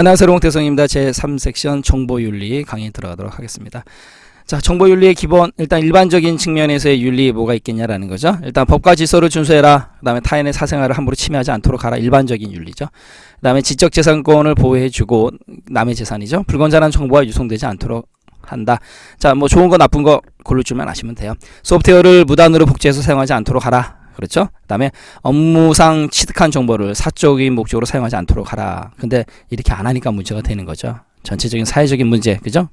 안녕하세요 롱태성입니다. 제3섹션 정보윤리 강의 들어가도록 하겠습니다. 자 정보윤리의 기본 일단 일반적인 측면에서의 윤리 뭐가 있겠냐라는 거죠. 일단 법과 질서를 준수해라. 그 다음에 타인의 사생활을 함부로 침해하지 않도록 하라. 일반적인 윤리죠. 그 다음에 지적재산권을 보호해주고 남의 재산이죠. 불건전한 정보가 유통되지 않도록 한다. 자, 뭐 좋은 거 나쁜 거 고를 줄만 아시면 돼요. 소프트웨어를 무단으로 복제해서 사용하지 않도록 하라. 그렇죠? 그 다음에 업무상 취득한 정보를 사적인 목적으로 사용하지 않도록 하라. 근데 이렇게 안 하니까 문제가 되는 거죠. 전체적인 사회적인 문제, 그죠?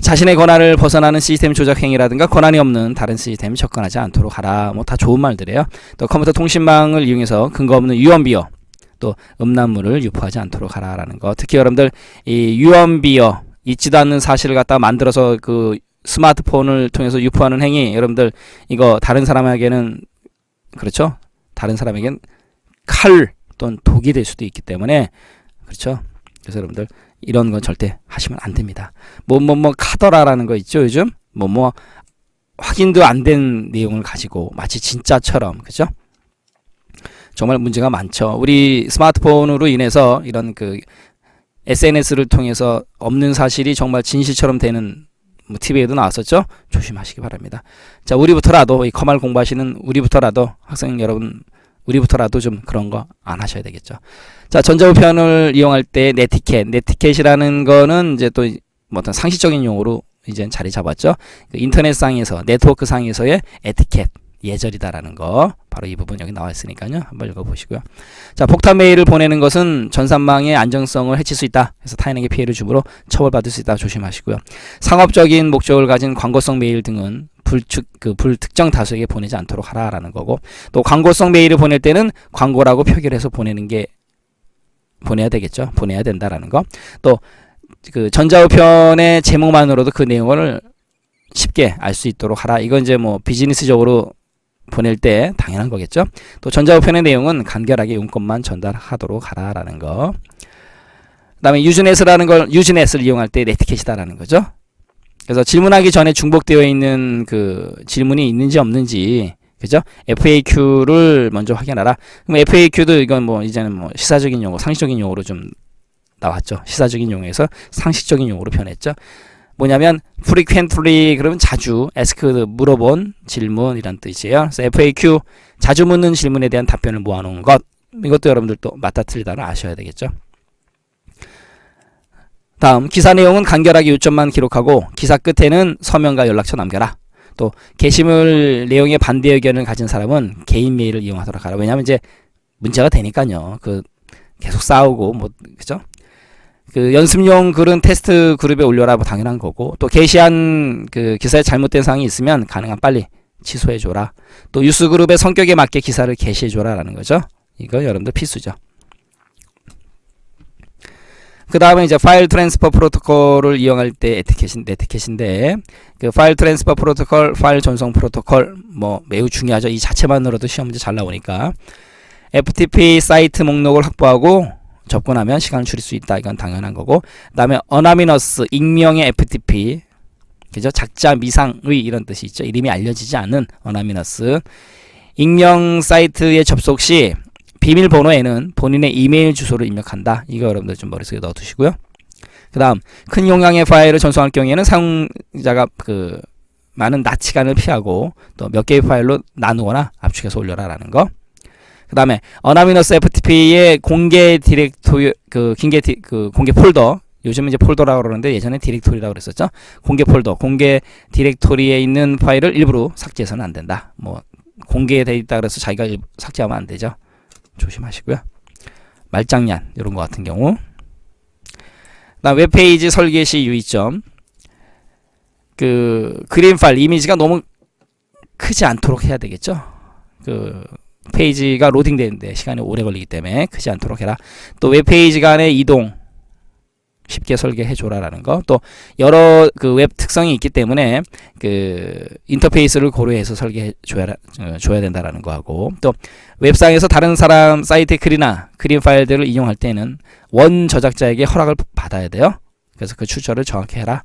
자신의 권한을 벗어나는 시스템 조작 행위라든가 권한이 없는 다른 시스템 접근하지 않도록 하라. 뭐 다 좋은 말들이에요. 또 컴퓨터 통신망을 이용해서 근거 없는 유언비어 또 음란물을 유포하지 않도록 하라라는 거. 특히 여러분들 이 유언비어 있지도 않는 사실을 갖다 만들어서 그 스마트폰을 통해서 유포하는 행위 여러분들 이거 다른 사람에게는 그렇죠? 다른 사람에겐 칼 또는 독이 될 수도 있기 때문에 그렇죠? 그래서 여러분들 이런 건 절대 하시면 안 됩니다. 뭐 뭐 뭐 카더라라는 거 있죠 요즘 뭐뭐 뭐 확인도 안 된 내용을 가지고 마치 진짜처럼 그죠? 정말 문제가 많죠. 우리 스마트폰으로 인해서 이런 그 SNS를 통해서 없는 사실이 정말 진실처럼 되는 뭐 TV에도 나왔었죠. 조심하시기 바랍니다. 자, 우리부터라도 이 커말 공부하시는 우리부터라도 학생 여러분 우리부터라도 좀 그런 거 안 하셔야 되겠죠. 자, 전자우편을 이용할 때 네티켓, 네티켓이라는 거는 이제 또 뭐 어떤 상식적인 용어로 이제 자리 잡았죠. 그 인터넷상에서 네트워크 상에서의 에티켓 예절이다라는 거 바로 이 부분 여기 나와 있으니까요. 한번 읽어보시고요. 자, 폭탄 메일을 보내는 것은 전산망의 안정성을 해칠 수 있다. 그래서 타인에게 피해를 주므로 처벌받을 수 있다. 조심하시고요. 상업적인 목적을 가진 광고성 메일 등은 불축 그 불특정 다수에게 보내지 않도록 하라라는 거고 또 광고성 메일을 보낼 때는 광고라고 표기해서 보내는 게 보내야 되겠죠. 보내야 된다라는 거. 또 그 전자우편의 제목만으로도 그 내용을 쉽게 알 수 있도록 하라. 이건 이제 뭐 비즈니스적으로 보낼 때 당연한 거겠죠. 또 전자우편의 내용은 간결하게 용건만 전달하도록 하라라는 거. 그다음에 유즈넷이라는 걸 유즈넷을 이용할 때 네티켓이다라는 거죠. 그래서 질문하기 전에 중복되어 있는 그 질문이 있는지 없는지 그죠? FAQ를 먼저 확인하라. 그럼 FAQ도 이건 뭐 이제는 뭐 시사적인 용어, 상식적인 용어로 좀 나왔죠. 시사적인 용어에서 상식적인 용어로 변했죠. 뭐냐면 frequently 그러면 자주 ask 물어본 질문이란 뜻이에요. 그래서 FAQ 자주 묻는 질문에 대한 답변을 모아놓은 것 이것도 여러분들 또 맞다 틀리다를 아셔야 되겠죠. 다음 기사 내용은 간결하게 요점만 기록하고 기사 끝에는 서명과 연락처 남겨라. 또 게시물 내용에 반대 의견을 가진 사람은 개인 메일을 이용하도록 하라. 왜냐하면 이제 문제가 되니까요. 그 계속 싸우고 뭐 그죠? 그 연습용 글은 테스트 그룹에 올려라 뭐 당연한 거고 또 게시한 그 기사에 잘못된 사항이 있으면 가능한 빨리 취소해 줘라. 또 뉴스 그룹의 성격에 맞게 기사를 게시해 줘라 라는 거죠. 이거 여러분들 필수죠. 그 다음에 이제 File Transfer Protocol을 이용할 때 에티켓인, 에티켓인데 그 File Transfer Protocol, 파일 전송 프로토콜 뭐 매우 중요하죠. 이 자체만으로도 시험 문제 잘 나오니까 FTP 사이트 목록을 확보하고 접근하면 시간을 줄일 수 있다. 이건 당연한 거고. 그 다음에 anonymous 익명의 FTP 그죠? 작자 미상의 이런 뜻이 있죠. 이름이 알려지지 않은 anonymous 익명 사이트에 접속 시 비밀번호에는 본인의 이메일 주소를 입력한다. 이거 여러분들 좀 머릿속에 넣어두시고요. 그 다음 큰 용량의 파일을 전송할 경우에는 사용자가 그 많은 낮시간을 피하고 또 몇 개의 파일로 나누거나 압축해서 올려라 라는 거. 그 다음에 anonymous FTP의 공개 디렉토리 그 공개 디, 그 공개 폴더 요즘 이제 폴더라고 그러는데 예전에 디렉토리라고 그랬었죠. 공개 폴더, 공개 디렉토리에 있는 파일을 일부러 삭제해서는 안 된다. 뭐 공개돼 있다 그래서 자기가 삭제하면 안 되죠. 조심하시고요. 말장난 이런 거 같은 경우. 그다음 웹페이지 설계 시 유의점. 그 그림 파일 이미지가 너무 크지 않도록 해야 되겠죠. 그 페이지가 로딩되는데 시간이 오래 걸리기 때문에 크지 않도록 해라. 또 웹페이지 간의 이동 쉽게 설계해 줘라라는 거. 또 여러 그 웹 특성이 있기 때문에 그 인터페이스를 고려해서 설계해 줘야 어, 줘야 된다라는 거 하고 또 웹상에서 다른 사람 사이트의 글이나 그림 파일들을 이용할 때는 원 저작자에게 허락을 받아야 돼요. 그래서 그 출처를 정확히 해라.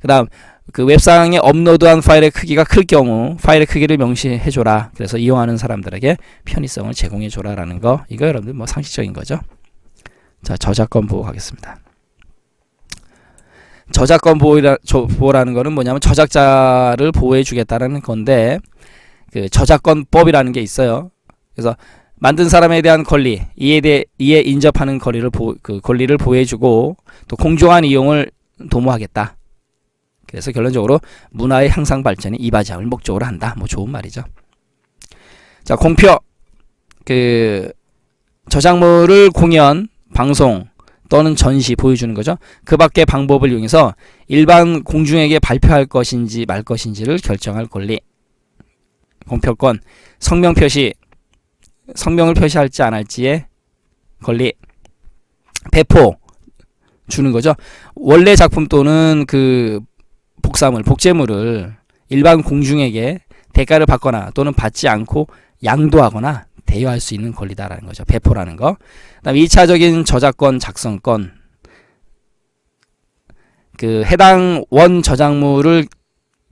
그 다음 그 웹상에 업로드한 파일의 크기가 클 경우 파일의 크기를 명시해 줘라. 그래서 이용하는 사람들에게 편의성을 제공해 줘라 라는 거. 이거 여러분들 뭐 상식적인 거죠. 자, 저작권 보호 가겠습니다. 저작권 보호라, 저, 보호라는 거는 뭐냐면 저작자를 보호해 주겠다는 건데 그 저작권법이라는 게 있어요. 그래서 만든 사람에 대한 권리, 이에 대해 이에 인접하는 권리를 보, 그 권리를 보호해 주고 또 공정한 이용을 도모하겠다. 그래서 결론적으로 문화의 향상 발전이 이바지함을 목적으로 한다. 뭐 좋은 말이죠. 자, 공표 그 저작물을 공연, 방송 또는 전시 보여주는 거죠. 그 밖의 방법을 이용해서 일반 공중에게 발표할 것인지 말 것인지를 결정할 권리. 공표권, 성명 표시, 성명을 표시할지 안 할지의 권리. 배포 주는 거죠. 원래 작품 또는 그 복사물, 복제물을 일반 공중에게 대가를 받거나 또는 받지 않고 양도하거나 대여할 수 있는 권리다라는 거죠. 배포라는 거. 그다음 2차적인 저작권 작성권. 그 해당 원 저작물을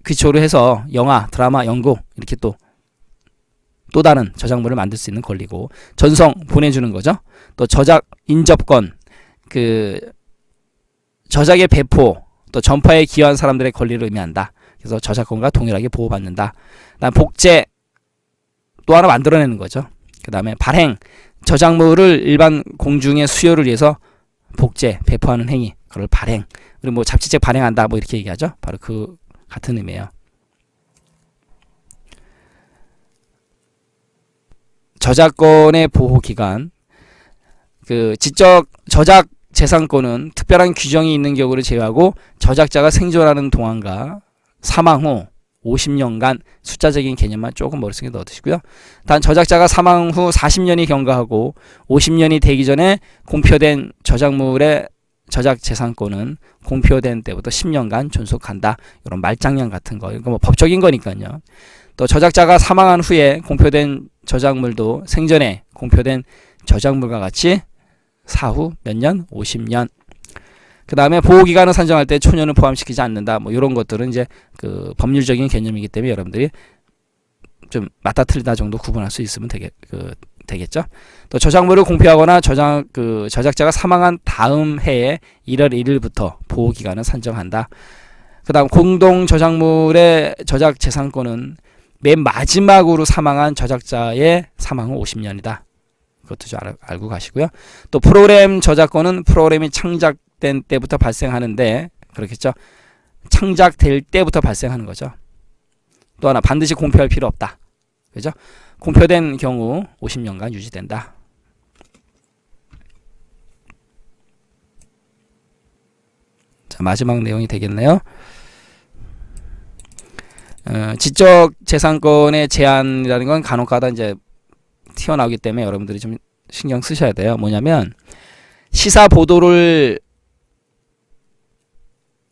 기초로 해서 영화, 드라마, 연극 이렇게 또또 다른 저작물을 만들 수 있는 권리고 전송 보내주는 거죠. 또 저작 인접권 그 저작의 배포 또 전파에 기여한 사람들의 권리를 의미한다. 그래서 저작권과 동일하게 보호받는다. 그다음 복제 또 하나 만들어내는 거죠. 그 다음에 발행 저작물을 일반 공중의 수요를 위해서 복제 배포하는 행위 그걸 발행 그리고 뭐 잡지책 발행한다 뭐 이렇게 얘기하죠. 바로 그 같은 의미예요. 저작권의 보호 기간 그 지적 저작 재산권은 특별한 규정이 있는 경우를 제외하고 저작자가 생존하는 동안과 사망 후 50년간 숫자적인 개념만 조금 머릿속에 넣어두시고요. 단 저작자가 사망 후 40년이 경과하고 50년이 되기 전에 공표된 저작물의 저작 재산권은 공표된 때부터 10년간 존속한다. 이런 말장량 같은 거. 이거 뭐 법적인 거니까요. 또 저작자가 사망한 후에 공표된 저작물도 생전에 공표된 저작물과 같이 사후 몇 년? 50년. 그 다음에 보호기간을 산정할 때 초년을 포함시키지 않는다. 뭐 이런 것들은 이제 그 법률적인 개념이기 때문에 여러분들이 좀 맞다 틀리다 정도 구분할 수 있으면 되겠, 그, 되겠죠. 또 저작물을 공표하거나 저작, 그 저작자가 사망한 다음 해에 1월 1일부터 보호기간을 산정한다. 그 다음 공동 저작물의 저작 재산권은 맨 마지막으로 사망한 저작자의 사망 후 50년이다. 그것도 좀 알, 알고 가시고요. 또 프로그램 저작권은 프로그램이 창작된 때부터 발생하는데 그렇겠죠. 창작될 때부터 발생하는 거죠. 또 하나 반드시 공표할 필요 없다. 그죠? 공표된 경우 50년간 유지된다. 자, 마지막 내용이 되겠네요. 어, 지적 재산권의 제한이라는 건 간혹가다 이제 튀어나오기 때문에 여러분들이 좀 신경 쓰셔야 돼요. 뭐냐면 시사 보도를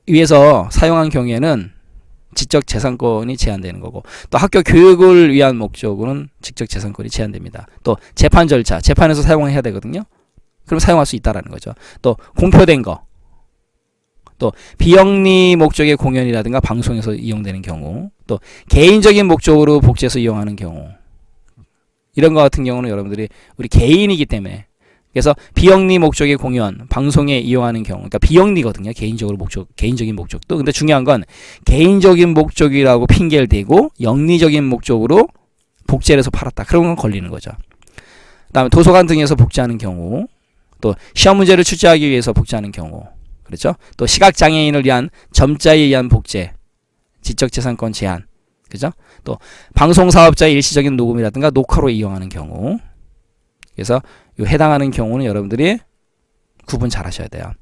위해서 사용한 경우에는 지적 재산권이 제한되는 거고 또 학교 교육을 위한 목적으로는 지적 재산권이 제한됩니다. 또 재판 절차, 재판에서 사용해야 되거든요. 그럼 사용할 수 있다라는 거죠. 또 공표된 거, 또 비영리 목적의 공연이라든가 방송에서 이용되는 경우, 또 개인적인 목적으로 복제해서 이용하는 경우, 이런 것 같은 경우는 여러분들이 우리 개인이기 때문에 그래서 비영리 목적의 공연, 방송에 이용하는 경우, 그러니까 비영리거든요. 개인적으로 목적, 개인적인 목적도. 근데 중요한 건 개인적인 목적이라고 핑계를 대고 영리적인 목적으로 복제를 해서 팔았다. 그런 건 걸리는 거죠. 그 다음에 도서관 등에서 복제하는 경우, 또 시험 문제를 출제하기 위해서 복제하는 경우, 그렇죠? 또 시각 장애인을 위한 점자에 의한 복제, 지적재산권 제한, 그죠? 또 방송 사업자의 일시적인 녹음이라든가 녹화로 이용하는 경우, 그래서 요 해당하는 경우는 여러분들이 구분 잘 하셔야 돼요.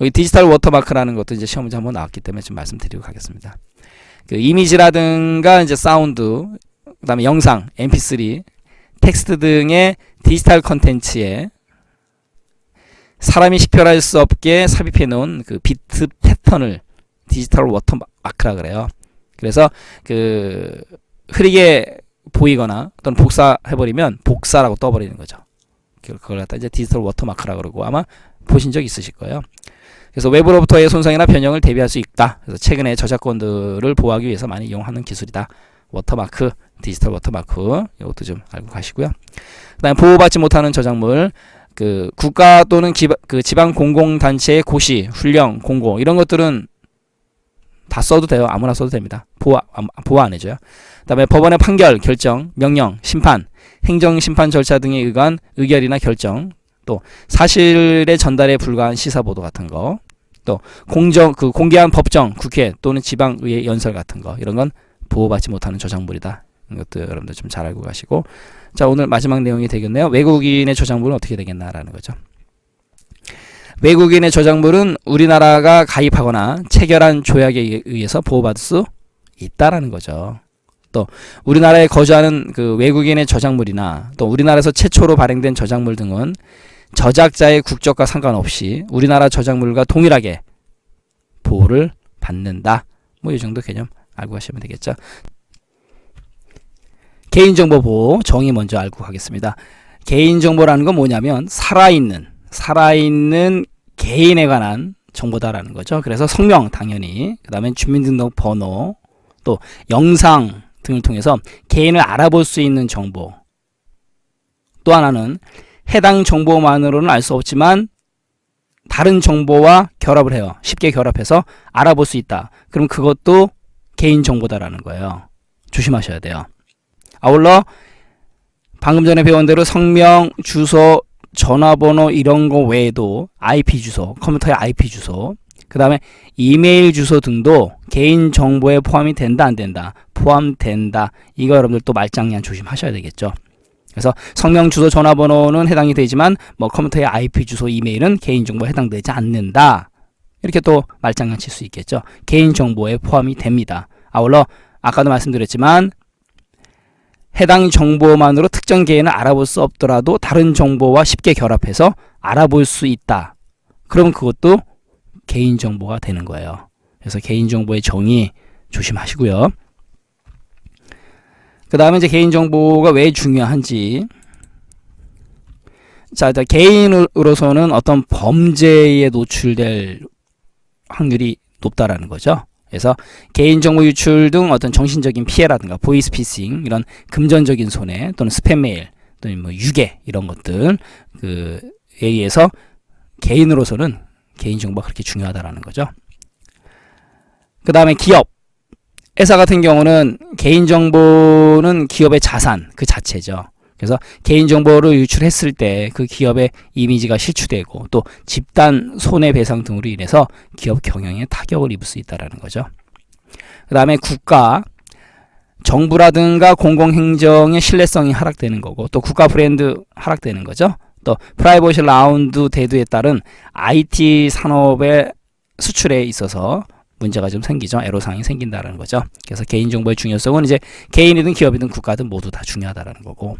여기 디지털 워터마크라는 것도 이제 시험 문제 한번 나왔기 때문에 좀 말씀드리고 가겠습니다. 그 이미지라든가 이제 사운드, 그 다음에 영상, MP3, 텍스트 등의 디지털 컨텐츠에 사람이 식별할 수 없게 삽입해 놓은 그 비트 패턴을 디지털 워터마크라 그래요. 그래서 그 흐리게 보이거나 또는 복사해버리면 복사라고 떠버리는 거죠. 그걸 갖다 이제 디지털 워터마크라 그러고 아마 보신 적 있으실 거예요. 그래서 외부로부터의 손상이나 변형을 대비할 수 있다. 그래서 최근에 저작권들을 보호하기 위해서 많이 이용하는 기술이다. 워터마크, 디지털 워터마크 이것도 좀 알고 가시고요. 그 다음에 보호받지 못하는 저작물 그 국가 또는 기바, 그 지방 공공 단체의 고시, 훈령, 공고 이런 것들은 다 써도 돼요. 아무나 써도 됩니다. 보호 안- 보호 안 해줘요. 그 다음에 법원의 판결, 결정, 명령, 심판, 행정 심판 절차 등에 의한 의결이나 결정, 또 사실의 전달에 불과한 시사 보도 같은 거, 또 공정 그 공개한 법정, 국회 또는 지방 의회 연설 같은 거 이런 건 보호받지 못하는 저작물이다. 이것도 여러분들 좀 잘 알고 가시고 자 오늘 마지막 내용이 되겠네요. 외국인의 저작물은 어떻게 되겠나라는 거죠. 외국인의 저작물은 우리나라가 가입하거나 체결한 조약에 의해서 보호받을 수 있다라는 거죠. 또 우리나라에 거주하는 그 외국인의 저작물이나 또 우리나라에서 최초로 발행된 저작물 등은 저작자의 국적과 상관없이 우리나라 저작물과 동일하게 보호를 받는다. 뭐 이 정도 개념 알고 가시면 되겠죠. 개인정보 보호 정의 먼저 알고 가겠습니다. 개인정보라는 건 뭐냐면 살아있는 살아있는 개인에 관한 정보다라는 거죠. 그래서 성명 당연히 그 다음에 주민등록번호 또 영상 등을 통해서 개인을 알아볼 수 있는 정보 또 하나는 해당 정보만으로는 알 수 없지만 다른 정보와 결합을 해요. 쉽게 결합해서 알아볼 수 있다. 그럼 그것도 개인정보다라는 거예요. 조심하셔야 돼요. 아울러 방금 전에 배운 대로 성명, 주소, 전화번호 이런 거 외에도 IP 주소, 컴퓨터의 IP 주소, 그 다음에 이메일 주소 등도 개인 정보에 포함이 된다 안 된다 포함된다. 이거 여러분들 또 말장난 조심하셔야 되겠죠. 그래서 성명 주소 전화번호는 해당이 되지만 뭐 컴퓨터의 IP 주소 이메일은 개인 정보에 해당되지 않는다. 이렇게 또 말장난 칠 수 있겠죠. 개인 정보에 포함이 됩니다. 아울러 아까도 말씀드렸지만 해당 정보만으로 특정 개인을 알아볼 수 없더라도 다른 정보와 쉽게 결합해서 알아볼 수 있다 그러면 그것도 개인정보가 되는 거예요. 그래서 개인정보의 정의 조심하시고요. 그 다음에 이제 개인정보가 왜 중요한지 자, 자 개인으로서는 어떤 범죄에 노출될 확률이 높다라는 거죠. 그래서 개인정보 유출 등 어떤 정신적인 피해라든가 보이스피싱 이런 금전적인 손해 또는 스팸 메일 또는 뭐 유괴 이런 것들 그에 의해서 개인으로서는 개인정보가 그렇게 중요하다라는 거죠. 그 다음에 기업. 회사 같은 경우는 개인정보는 기업의 자산 그 자체죠. 그래서 개인정보를 유출했을 때 그 기업의 이미지가 실추되고 또 집단 손해배상 등으로 인해서 기업 경영에 타격을 입을 수 있다는 거죠. 그 다음에 국가, 정부라든가 공공행정의 신뢰성이 하락되는 거고 또 국가 브랜드 하락되는 거죠. 또 프라이버시 라운드 대두에 따른 IT 산업의 수출에 있어서 문제가 좀 생기죠. 애로사항이 생긴다는 거죠. 그래서 개인정보의 중요성은 이제 개인이든 기업이든 국가든 모두 다 중요하다는 거고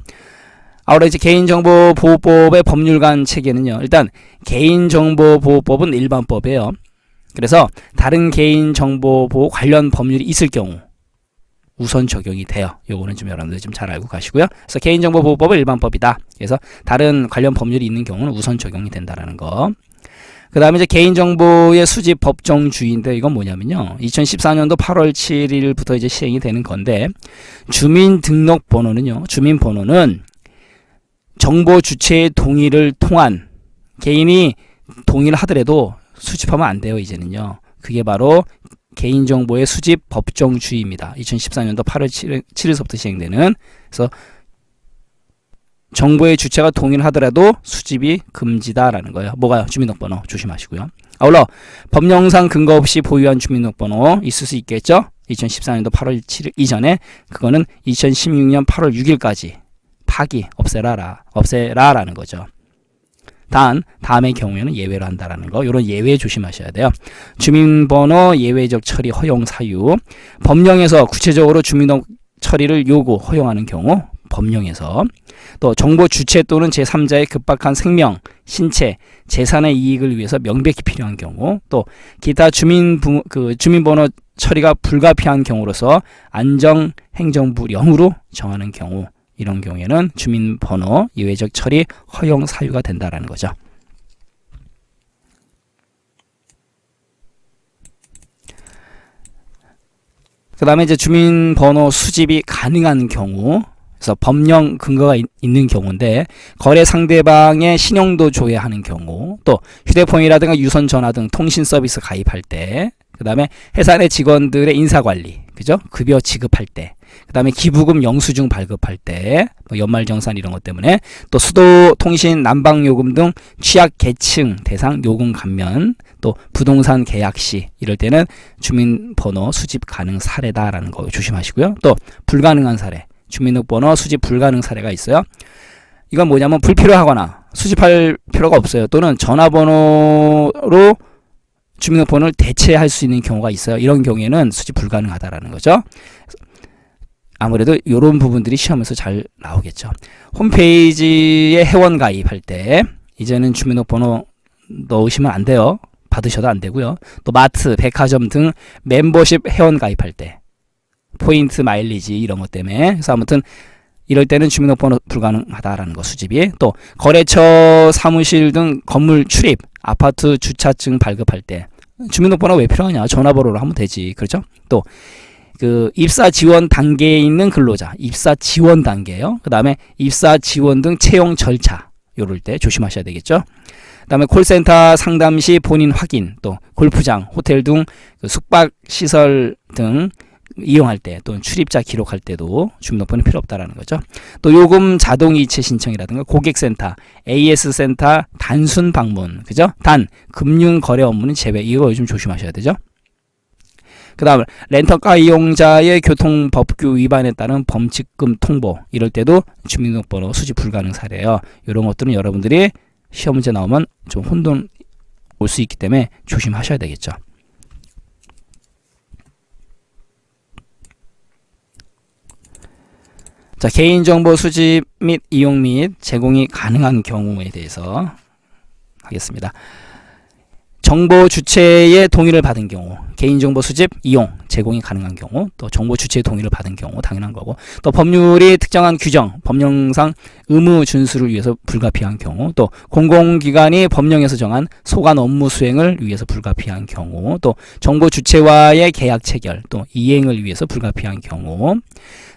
아울러 이제 개인정보보호법의 법률관 체계는요. 일단 개인정보보호법은 일반법이에요. 그래서 다른 개인정보보호 관련 법률이 있을 경우 우선 적용이 돼요. 요거는 좀 여러분들 좀잘 알고 가시고요. 그래서 개인정보보호법은 일반법이다. 그래서 다른 관련 법률이 있는 경우는 우선 적용이 된다라는 거. 그 다음에 이제 개인정보의 수집 법정주의인데 이건 뭐냐면요. 2014년도 8월 7일부터 이제 시행이 되는 건데 주민등록번호는요. 주민번호는 정보 주체의 동의를 통한 개인이 동의를 하더라도 수집하면 안 돼요. 이제는요. 그게 바로 개인정보의 수집 법정주의입니다. 2014년도 8월 7일, 7일 서부터 시행되는 그래서 정보의 주체가 동의를 하더라도 수집이 금지다라는 거예요. 뭐가요? 주민등록번호 조심하시고요. 아울러 법령상 근거 없이 보유한 주민등록번호 있을 수 있겠죠? 2014년도 8월 7일 이전에 그거는 2016년 8월 6일까지 파기 없애라라 없애라라는 거죠. 단 다음의 경우에는 예외로 한다라는 거. 이런 예외 조심하셔야 돼요. 주민번호 예외적 처리 허용 사유. 법령에서 구체적으로 주민등록 처리를 요구 허용하는 경우 법령에서. 또 정보 주체 또는 제3자의 급박한 생명, 신체, 재산의 이익을 위해서 명백히 필요한 경우. 또 기타 주민 부, 그 주민번호 처리가 불가피한 경우로서 안정 행정부령으로 정하는 경우 이런 경우에는 주민번호 예외적 처리 허용 사유가 된다라는 거죠. 그 다음에 이제 주민번호 수집이 가능한 경우 그래서 법령 근거가 있, 는 경우인데 거래 상대방의 신용도 조회하는 경우 또 휴대폰이라든가 유선 전화 등 통신 서비스 가입할 때 그 다음에 회사 내 직원들의 인사 관리 그죠 급여 지급할 때 그 다음에 기부금 영수증 발급할 때 뭐 연말정산 이런 것 때문에 또 수도 통신 난방 요금 등 취약 계층 대상 요금 감면 또 부동산 계약 시 이럴 때는 주민번호 수집 가능 사례다라는 거 조심하시고요 또 불가능한 사례 주민등록번호 수집 불가능 사례가 있어요. 이건 뭐냐면 불필요하거나 수집할 필요가 없어요. 또는 전화번호로 주민등록번호를 대체할 수 있는 경우가 있어요. 이런 경우에는 수집 불가능하다라는 거죠. 아무래도 이런 부분들이 시험에서 잘 나오겠죠. 홈페이지에 회원 가입할 때 이제는 주민등록번호 넣으시면 안 돼요. 받으셔도 안 되고요. 또 마트, 백화점 등 멤버십 회원 가입할 때 포인트 마일리지 이런 것 때문에 그래서 아무튼 이럴 때는 주민등록번호 불가능하다라는 거 수집이 또 거래처 사무실 등 건물 출입 아파트 주차증 발급할 때 주민등록번호 왜 필요하냐 전화번호로 하면 되지 그렇죠 또 그 입사 지원 단계에 있는 근로자 입사 지원 단계요 그 다음에 입사 지원 등 채용 절차 요럴 때 조심하셔야 되겠죠 그 다음에 콜센터 상담 시 본인 확인 또 골프장 호텔 등 그 숙박 시설 등 이용할 때 또는 출입자 기록할 때도 주민등록번호 필요 없다라는 거죠. 또 요금 자동 이체 신청이라든가 고객센터, AS 센터 단순 방문, 그죠? 단 금융 거래 업무는 제외. 이거 요즘 조심하셔야 되죠. 그 다음 렌터카 이용자의 교통법규 위반에 따른 범칙금 통보 이럴 때도 주민등록번호 수집 불가능 사례예요. 이런 것들은 여러분들이 시험 문제 나오면 좀 혼돈 올 수 있기 때문에 조심하셔야 되겠죠. 자, 개인정보 수집 및 이용 및 제공이 가능한 경우에 대해서 하겠습니다. 정보 주체의 동의를 받은 경우, 개인정보 수집, 이용, 제공이 가능한 경우, 또 정보 주체의 동의를 받은 경우 당연한 거고, 또 법률이 특정한 규정, 법령상 의무 준수를 위해서 불가피한 경우, 또 공공기관이 법령에서 정한 소관 업무 수행을 위해서 불가피한 경우, 또 정보 주체와의 계약 체결, 또 이행을 위해서 불가피한 경우,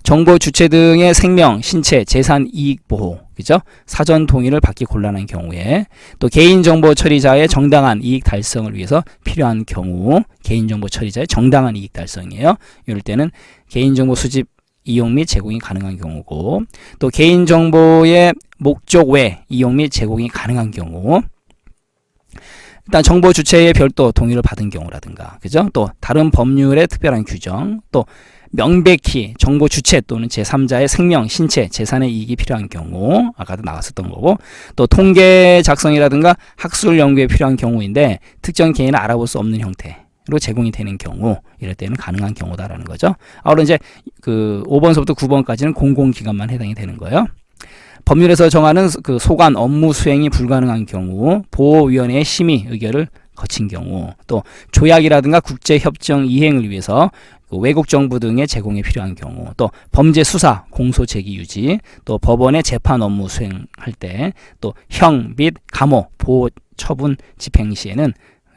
정보 주체 등의 생명, 신체, 재산 이익 보호, 그죠? 사전 동의를 받기 곤란한 경우에 또 개인정보 처리자의 정당한 이익 달성을 위해서 필요한 경우 개인정보 처리자의 정당한 이익 달성이에요. 이럴 때는 개인정보 수집 이용 및 제공이 가능한 경우고 또 개인정보의 목적 외 이용 및 제공이 가능한 경우 일단 정보 주체의 별도 동의를 받은 경우라든가 그죠? 또 다른 법률의 특별한 규정 또 명백히 정보 주체 또는 제3자의 생명, 신체, 재산의 이익이 필요한 경우 아까도 나왔었던 거고 또 통계 작성이라든가 학술 연구에 필요한 경우인데 특정 개인을 알아볼 수 없는 형태로 제공이 되는 경우 이럴 때는 가능한 경우다라는 거죠. 아무로 이제 그 5번서부터 9번까지는 공공기관만 해당이 되는 거예요. 법률에서 정하는 그 소관 업무 수행이 불가능한 경우 보호위원회의 심의 의결을 거친 경우 또 조약이라든가 국제협정 이행을 위해서 그 외국 정부 등의 제공에 필요한 경우 또 범죄 수사 공소 제기 유지 또 법원의 재판 업무 수행할 때 또 형 및 감호 보호 처분 집행 시에는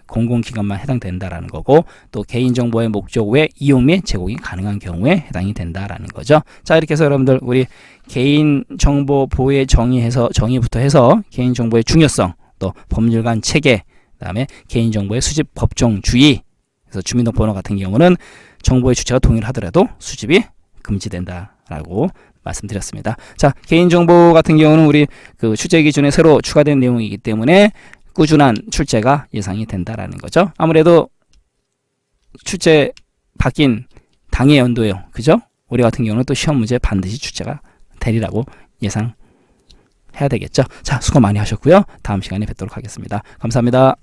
공공기관만 해당된다라는 거고 또 개인정보의 목적 외 이용 및 제공이 가능한 경우에 해당이 된다라는 거죠. 자 이렇게 해서 여러분들 우리 개인정보 보호의 정의해서 정의부터 해서 개인정보의 중요성 또 법률관 체계 그다음에 개인정보의 수집 법정 주의 그래서 주민등록번호 같은 경우는 정보의 주체가 동의를 하더라도 수집이 금지된다라고 말씀드렸습니다. 자, 개인정보 같은 경우는 우리 그 출제 기준에 새로 추가된 내용이기 때문에 꾸준한 출제가 예상이 된다라는 거죠. 아무래도 출제 바뀐 당의 연도예요. 그죠? 우리 같은 경우는 또 시험 문제 반드시 출제가 되리라고 예상해야 되겠죠. 자, 수고 많이 하셨고요. 다음 시간에 뵙도록 하겠습니다. 감사합니다.